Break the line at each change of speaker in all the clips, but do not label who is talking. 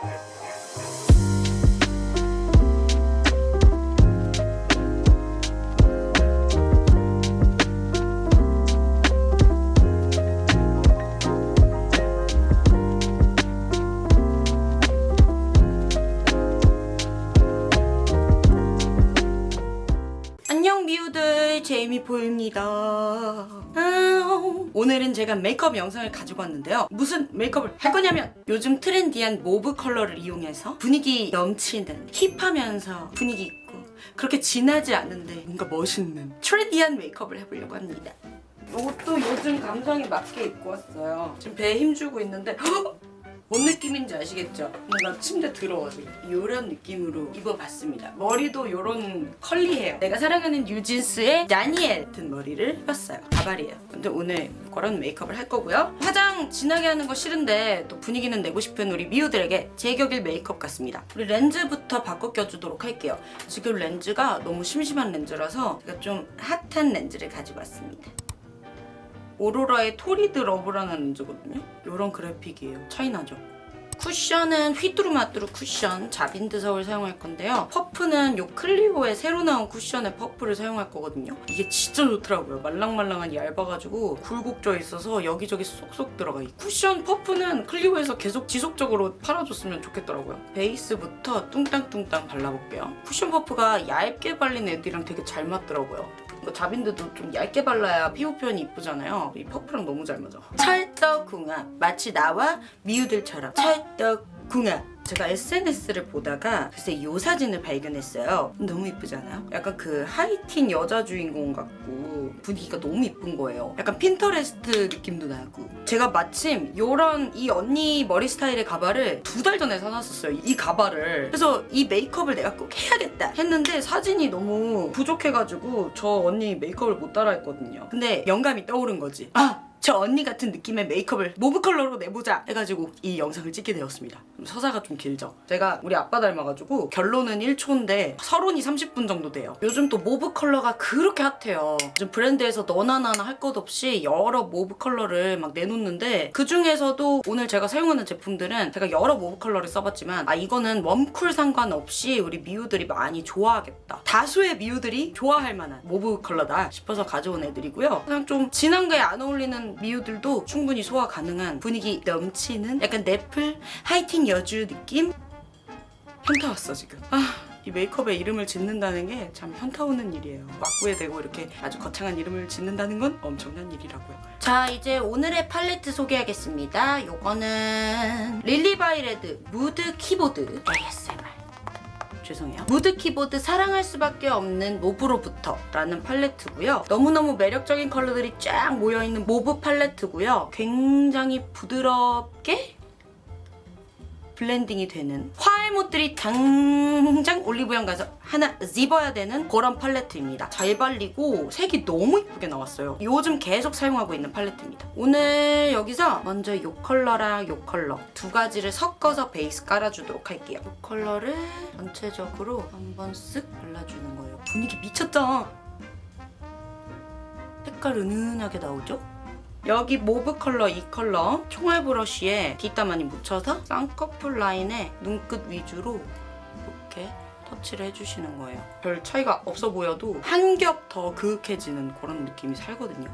안 오늘은 제가 메이크업 영상을 가지고 왔는데요. 무슨 메이크업을 할 거냐면 요즘 trendy한 mauve 컬러를 이용해서 분위기 넘치는 hip하면서 분위기 있고 그렇게 진하지 않은데 뭔가 멋있는 trendy한 메이크업을 해보려고 합니다. 이것도 요즘 감성에 맞게 입고 왔어요. 지금 배에 힘주고 있는데 헉! 뭔 느낌인지 아시겠죠? 뭔가 침대 들어와서 이런 느낌으로 입어봤습니다. 머리도 이런 curly해요. 내가 사랑하는 뉴진스의 다니엘 같은 머리를 해봤어요. 가발이에요. 근데 오늘 그런 메이크업을 할 거고요. 화장 진하게 하는 거 싫은데 또 분위기는 내고 싶은 우리 미우들에게 제격일 메이크업 같습니다. 우리 렌즈부터 바꿔 껴주도록 할게요. 지금 렌즈가 너무 심심한 렌즈라서 제가 좀 핫한 렌즈를 가지고 왔습니다. 오로라의 토리드 러브라는 렌즈거든요. 이런 그래픽이에요. 차이나죠? 쿠션은 휘뚜루마뚜루 쿠션 자빈드 서울 사용할 건데요. 퍼프는 요 클리오의 새로 나온 쿠션의 퍼프를 사용할 거거든요. 이게 진짜 좋더라고요. 말랑말랑한 얇아가지고 굴곡져 있어서 여기저기 쏙쏙 들어가. 이 쿠션 퍼프는 클리오에서 계속 지속적으로 팔아줬으면 좋겠더라고요. 베이스부터 뚱땅뚱땅 발라볼게요. 쿠션 퍼프가 얇게 발린 애들이랑 되게 잘 맞더라고요. 이거 자빈드도 좀 얇게 발라야 피부 표현이 이쁘잖아요. 이 퍼프랑 너무 잘 맞아. 찰떡궁합. 마치 나와 미우들처럼 찰떡궁합. 제가 SNS를 보다가 글쎄 이 사진을 발견했어요. 너무 이쁘잖아요? 약간 그 하이틴 여자 주인공 같고 분위기가 너무 이쁜 거예요. 약간 핀터레스트 느낌도 나고 제가 마침 이런 이 언니 머리 스타일의 가발을 두 달 전에 사놨었어요. 이 가발을. 그래서 이 메이크업을 내가 꼭 해야겠다 했는데 사진이 너무 부족해가지고 저 언니 메이크업을 못 따라했거든요. 근데 영감이 떠오른 거지. 아! 저 언니 같은 느낌의 메이크업을 mauve 컬러로 내보자 해가지고 이 영상을 찍게 되었습니다. 서사가 좀 길죠. 제가 우리 아빠 닮아가지고 결론은 1초인데 서론이 30분 정도 돼요. 요즘 또 mauve 컬러가 그렇게 핫해요. 요즘 브랜드에서 너나 나나 할 것 없이 여러 mauve 컬러를 막 내놓는데 그 중에서도 오늘 제가 사용하는 제품들은 제가 여러 mauve 컬러를 써봤지만 아 이거는 웜쿨 상관없이 우리 미우들이 많이 좋아하겠다. 다수의 미우들이 좋아할 만한 mauve 컬러다 싶어서 가져온 애들이고요. 그냥 좀 진한 거에 안 어울리는 미우들도 충분히 소화 가능한 분위기 넘치는 약간 넷플 하이틴 여주 느낌? 현타 왔어 지금. 아. 이 메이크업에 이름을 짓는다는 게 참 현타 오는 일이에요. 막구에 대고 이렇게 아주 거창한 이름을 짓는다는 건 엄청난 일이라고요. 자 이제 오늘의 팔레트 소개하겠습니다. 요거는 릴리바이레드 무드 키보드 ASMR 죄송해요. 무드 키보드 사랑할 수밖에 없는 mauve로부터 라는 팔레트고요. 너무너무 매력적인 컬러들이 쫙 모여있는 mauve 팔레트고요. 굉장히 부드럽게 blending이 되는 화알못들이 당장 올리브영 가서 하나 집어야 되는 그런 팔레트입니다. 잘 발리고 색이 너무 이쁘게 나왔어요. 요즘 계속 사용하고 있는 팔레트입니다. 오늘 여기서 먼저 이 컬러랑 이 컬러 두 가지를 섞어서 베이스 깔아주도록 할게요. 이 컬러를 전체적으로 한번 쓱 발라주는 거예요. 분위기 미쳤죠? 색깔 은은하게 나오죠? 여기 mauve 컬러 이 컬러 총알 브러쉬에 뒷담화니 묻혀서 쌍꺼풀 라인에 눈끝 위주로 이렇게 터치를 해주시는 거예요. 별 차이가 없어 보여도 한 겹 더 그윽해지는 그런 느낌이 살거든요.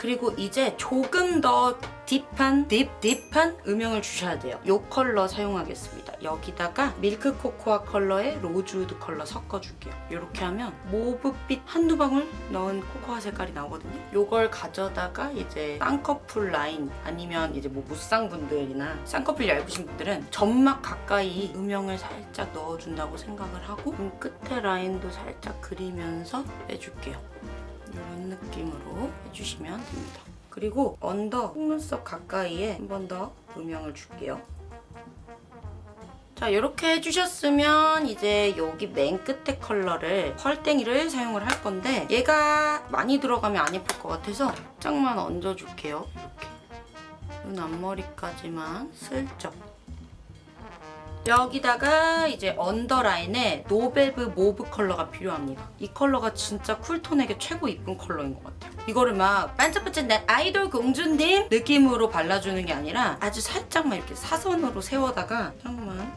그리고 이제 조금 더 deep한 deep deep한 음영을 주셔야 돼요. 이 컬러 사용하겠습니다. 여기다가 밀크 코코아 컬러에 로즈우드 컬러 섞어줄게요. 이렇게 하면 mauve빛 한두 방울 넣은 코코아 색깔이 나오거든요. 이걸 가져다가 이제 쌍꺼풀 라인 아니면 이제 뭐 무쌍분들이나 쌍꺼풀 얇으신 분들은 점막 가까이 음영을 살짝 넣어준다고 생각을 하고 눈 끝에 라인도 살짝 그리면서 빼줄게요. 이런 느낌으로 해주시면 됩니다. 그리고 언더 속눈썹 가까이에 한 번 더 음영을 줄게요. 자 이렇게 해주셨으면 이제 여기 맨 끝에 컬러를 펄땡이를 사용을 할 건데 얘가 많이 들어가면 안 예쁠 것 같아서 살짝만 얹어줄게요. 이렇게 눈 앞머리까지만 슬쩍 여기다가 이제 언더라인에 노베브 모브 컬러가 필요합니다. 이 컬러가 진짜 쿨톤에게 최고 이쁜 컬러인 것 같아요. 이거를 막 반짝반짝 내 아이돌 공주님 느낌으로 발라주는 게 아니라 아주 살짝만 이렇게 사선으로 세워다가 잠깐만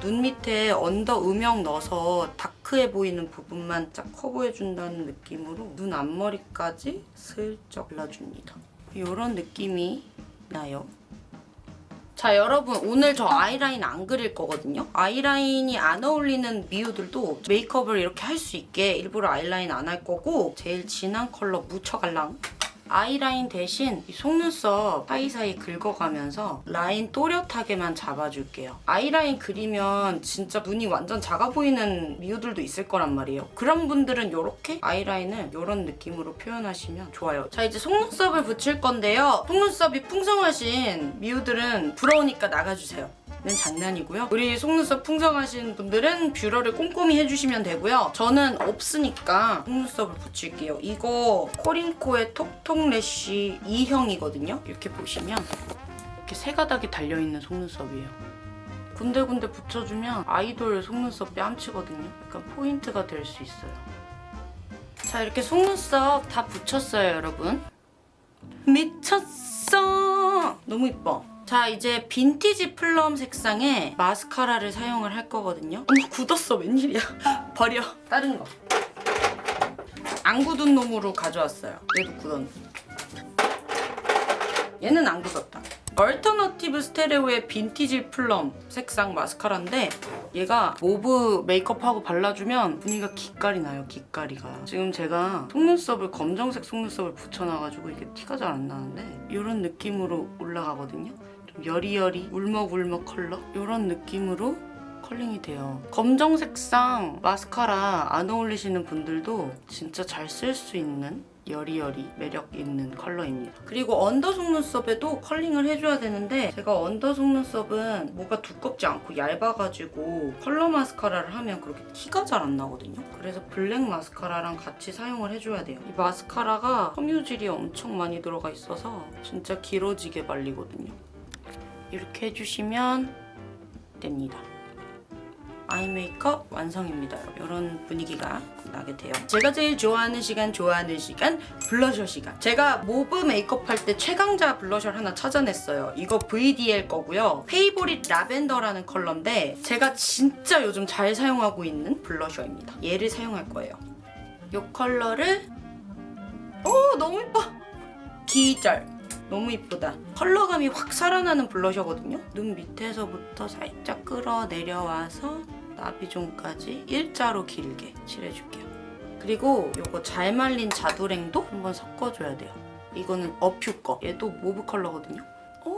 눈 밑에 언더 음영 넣어서 다크해 보이는 부분만 쫙 커버해준다는 느낌으로 눈 앞머리까지 슬쩍 발라줍니다. 이런 느낌이 나요. 자 여러분 오늘 저 아이라인 안 그릴 거거든요. 아이라인이 안 어울리는 미우들도 메이크업을 이렇게 할 수 있게 일부러 아이라인 안 할 거고 제일 진한 컬러 묻혀갈랑. 아이라인 대신 이 속눈썹 사이사이 긁어가면서 라인 또렷하게만 잡아줄게요. 아이라인 그리면 진짜 눈이 완전 작아 보이는 미우들도 있을 거란 말이에요. 그런 분들은 이렇게 아이라인을 이런 느낌으로 표현하시면 좋아요. 자 이제 속눈썹을 붙일 건데요. 속눈썹이 풍성하신 미우들은 부러우니까 나가주세요. 는 장난이고요. 우리 속눈썹 풍성하신 분들은 뷰러를 꼼꼼히 해주시면 되고요. 저는 없으니까 속눈썹을 붙일게요. 이거 코링코의 톡톡 래쉬 2형이거든요. 이렇게 보시면 이렇게 세 가닥이 달려있는 속눈썹이에요. 군데군데 붙여주면 아이돌 속눈썹 뺨치거든요. 약간 포인트가 될 수 있어요. 자 이렇게 속눈썹 다 붙였어요 여러분. 미쳤어! 너무 이뻐. 자 이제 빈티지 플럼 색상의 마스카라를 사용을 할 거거든요. 어머 굳었어 웬일이야. 버려. 다른 거. 안 굳은 놈으로 가져왔어요. 얘도 굳었네. 얘는 안 굳었다. 얼터너티브 스테레오의 빈티지 플럼 색상 마스카라인데 얘가 모브 메이크업하고 발라주면 분위기가 기깔이 나요, 기깔이가. 지금 제가 속눈썹을 검정색 속눈썹을 붙여놔가지고 이게 티가 잘 안 나는데 이런 느낌으로 올라가거든요. 좀 여리여리 울먹울먹 컬러 이런 느낌으로 컬링이 돼요. 검정 색상 마스카라 안 어울리시는 분들도 진짜 잘 쓸 수 있는 여리여리 매력 있는 컬러입니다. 그리고 언더 속눈썹에도 컬링을 해줘야 되는데 제가 언더 속눈썹은 뭐가 두껍지 않고 얇아가지고 컬러 마스카라를 하면 그렇게 티가 잘 안 나거든요. 그래서 블랙 마스카라랑 같이 사용을 해줘야 돼요. 이 마스카라가 섬유질이 엄청 많이 들어가 있어서 진짜 길어지게 발리거든요. 이렇게 해주시면 됩니다. 아이 메이크업 완성입니다. 이런 분위기가 나게 돼요. 제가 제일 좋아하는 시간, 좋아하는 시간, 블러셔 시간. 제가 모브 메이크업 할 때 최강자 블러셔를 하나 찾아냈어요. 이거 VDL 거고요. 페이보릿 라벤더라는 컬러인데 제가 진짜 요즘 잘 사용하고 있는 블러셔입니다. 얘를 사용할 거예요. 이 컬러를 오 너무 예뻐! 기절! 너무 이쁘다. 컬러감이 확 살아나는 블러셔거든요. 눈 밑에서부터 살짝 끌어내려와서 나비존까지 일자로 길게 칠해줄게요. 그리고 이거 잘 말린 자두랭도 한번 섞어줘야 돼요. 이거는 어퓨 거. 얘도 모브 컬러거든요. 오!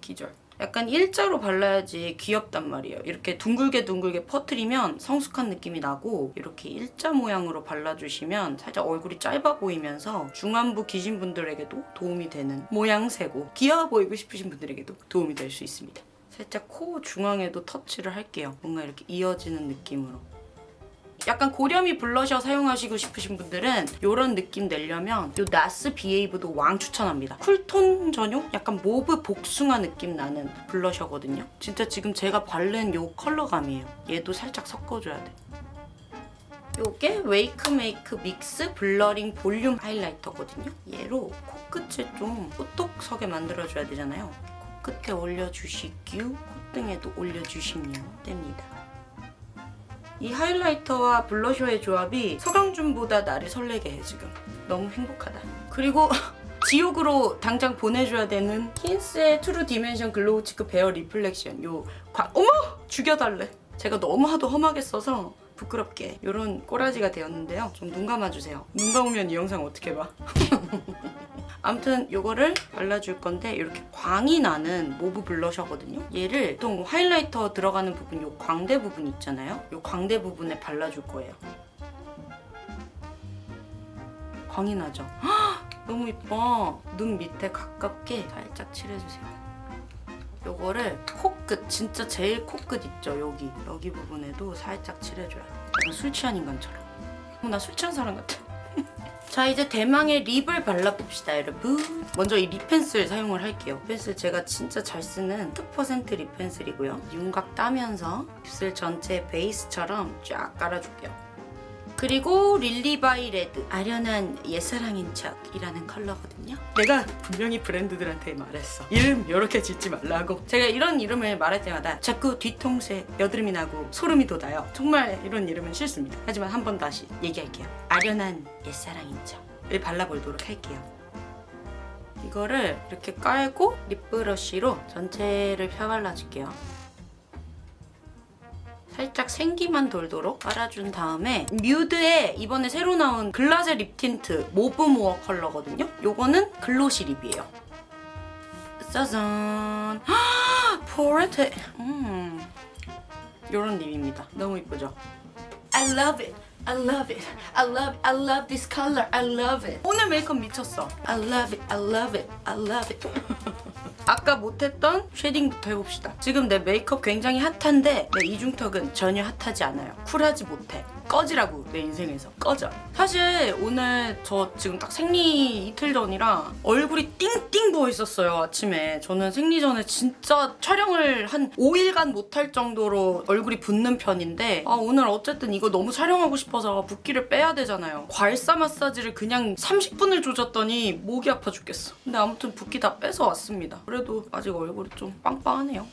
기절. 약간 일자로 발라야지 귀엽단 말이에요. 이렇게 둥글게 둥글게 퍼트리면 성숙한 느낌이 나고 이렇게 일자 모양으로 발라주시면 살짝 얼굴이 짧아 보이면서 중안부 기신 분들에게도 도움이 되는 모양새고 귀여워 보이고 싶으신 분들에게도 도움이 될 수 있습니다. 살짝 코 중앙에도 터치를 할게요. 뭔가 이렇게 이어지는 느낌으로. 약간 고렴이 블러셔 사용하시고 싶으신 분들은 이런 느낌 내려면 이 나스 비헤이브도 왕 추천합니다. 쿨톤 전용? 약간 모브 복숭아 느낌 나는 블러셔거든요. 진짜 지금 제가 바른 이 컬러감이에요. 얘도 살짝 섞어줘야 돼. 요게 웨이크메이크 믹스 블러링 볼륨 하이라이터거든요. 얘로 코끝을 좀 오똑하게 만들어줘야 되잖아요. 코끝에 올려주시고 콧등에도 올려주시면 됩니다. 이 하이라이터와 블러셔의 조합이 서강준보다 나를 설레게 해 지금. 너무 행복하다. 그리고 지옥으로 당장 보내줘야 되는 힌스의 트루 디멘션 글로우 치크 베어 리플렉션 요 과... 어머! 죽여달래. 제가 너무 하도 험하게 써서 부끄럽게 이런 꼬라지가 되었는데요 좀 눈 감아주세요 눈 감으면 이 영상 어떻게 봐 아무튼 이거를 발라줄 건데 이렇게 광이 나는 모브 블러셔거든요. 얘를 보통 하이라이터 들어가는 부분 이 광대 부분 있잖아요. 이 광대 부분에 발라줄 거예요. 광이 나죠? 헉, 너무 이뻐. 눈 밑에 가깝게 살짝 칠해주세요. 요거를 코끝, 진짜 제일 코끝 있죠? 여기. 여기 부분에도 살짝 칠해줘야 돼. 약간 술 취한 인간처럼. 어, 나술 취한 사람 같아. 자 이제 대망의 립을 발라봅시다 여러분 먼저 이 립 펜슬 사용을 할게요 펜슬 제가 진짜 잘 쓰는 2%립 펜슬이고요 윤곽 따면서 입술 전체 베이스처럼 쫙 깔아줄게요 그리고 릴리바이 레드 아련한 옛사랑인 척이라는 컬러거든요. 내가 분명히 브랜드들한테 말했어. 이름 이렇게 짓지 말라고. 제가 이런 이름을 말할 때마다 자꾸 뒤통수에 여드름이 나고 소름이 돋아요. 정말 이런 이름은 싫습니다. 하지만 한 번 다시 얘기할게요. 아련한 옛사랑인 척을 발라보도록 할게요. 이거를 이렇게 깔고 립브러쉬로 전체를 펴발라줄게요 살짝 생기만 돌도록 깔아준 다음에 뮤드의 이번에 새로 나온 글라제 립 틴트 mauve more 컬러거든요. 요거는 glossy lip이에요. 짜잔! 포레테! 음, 요런 lip입니다. 너무 이쁘죠? I love it! I love it. I love I love this color. I love it. 오늘 메이크업 미쳤어. I love it. I love it. I love it. 아까 못했던 shading부터 해봅시다. 지금 내 메이크업 굉장히 핫한데 내 이중턱은 전혀 핫하지 않아요. 쿨하지 못해. 꺼지라고 내 인생에서 꺼져. 사실 오늘 저 지금 딱 생리 이틀 전이라 얼굴이 띵띵 부어 있었어요 아침에. 저는 생리 전에 진짜 촬영을 한 5일간 못할 정도로 얼굴이 붓는 편인데 아 오늘 어쨌든 이거 너무 촬영하고 싶어서 붓기를 빼야 되잖아요. 괄사 마사지를 그냥 30분을 조졌더니 목이 아파 죽겠어. 근데 아무튼 붓기 다 빼서 왔습니다. 그래도 아직 얼굴이 좀 빵빵하네요.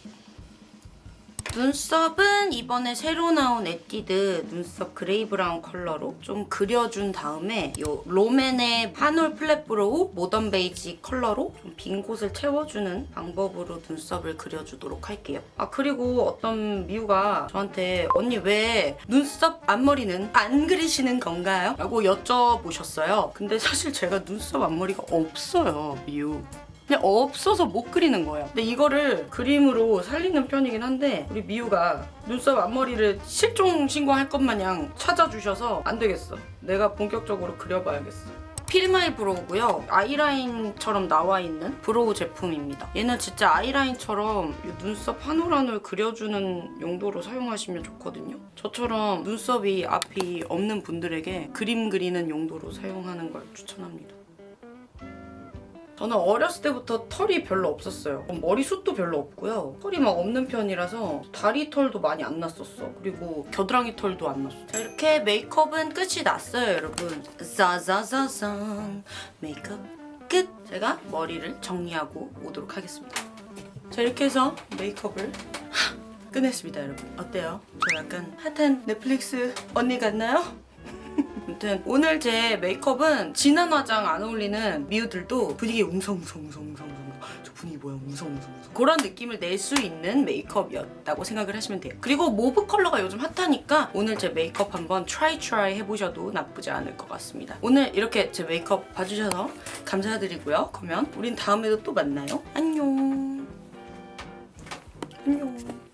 눈썹은 이번에 새로 나온 에뛰드 눈썹 그레이 브라운 컬러로 좀 그려준 다음에 이 롬앤의 한올 플랫 브로우 모던 베이지 컬러로 좀 빈 곳을 채워주는 방법으로 눈썹을 그려주도록 할게요. 아 그리고 어떤 미우가 저한테 언니 왜 눈썹 앞머리는 안 그리시는 건가요? 라고 여쭤보셨어요. 근데 사실 제가 눈썹 앞머리가 없어요, 미우. 그냥 없어서 못 그리는 거예요. 근데 이거를 그림으로 살리는 편이긴 한데 우리 미우가 눈썹 앞머리를 실종 신고할 것 마냥 찾아주셔서 안 되겠어. 내가 본격적으로 그려봐야겠어. 필마이 브로우고요. 아이라인처럼 나와 있는 brow 제품입니다. 얘는 진짜 아이라인처럼 이 눈썹 한 올 한 올 그려주는 용도로 사용하시면 좋거든요. 저처럼 눈썹이 앞이 없는 분들에게 그림 그리는 용도로 사용하는 걸 추천합니다. 저는 어렸을 때부터 털이 별로 없었어요. 머리숱도 별로 없고요. 털이 막 없는 편이라서 다리 털도 많이 안 났었어. 그리고 겨드랑이 털도 안 났어. 자 이렇게 메이크업은 끝이 났어요 여러분. 짜자자잔 메이크업 끝! 제가 머리를 정리하고 오도록 하겠습니다. 자 이렇게 해서 메이크업을 끝냈습니다 여러분. 어때요? 저 약간 핫한 넷플릭스 언니 같나요? 아무튼 오늘 제 메이크업은 진한 화장 안 어울리는 미우들도 분위기 웅성웅성웅성웅성 저 분위기 뭐야 웅성웅성웅성 그런 느낌을 낼 수 있는 메이크업이었다고 생각을 하시면 돼요. 그리고 mauve 컬러가 요즘 핫하니까 오늘 제 메이크업 한번 try try 해보셔도 나쁘지 않을 것 같습니다. 오늘 이렇게 제 메이크업 봐주셔서 감사드리고요. 그러면 우린 다음에도 또 만나요. 안녕 안녕